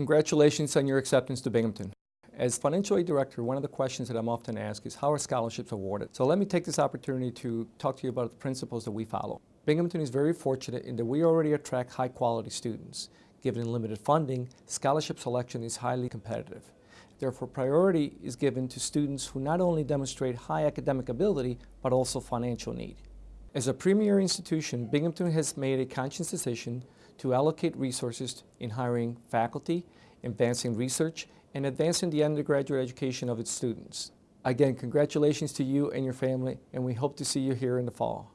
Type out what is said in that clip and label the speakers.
Speaker 1: Congratulations on your acceptance to Binghamton. As financial aid director, one of the questions that I'm often asked is how are scholarships awarded? So let me take this opportunity to talk to you about the principles that we follow. Binghamton is very fortunate in that we already attract high quality students. Given limited funding, scholarship selection is highly competitive. Therefore, priority is given to students who not only demonstrate high academic ability, but also financial need. As a premier institution, Binghamton has made a conscious decision to allocate resources in hiring faculty, advancing research, and advancing the undergraduate education of its students. Again, congratulations to you and your family, and we hope to see you here in the fall.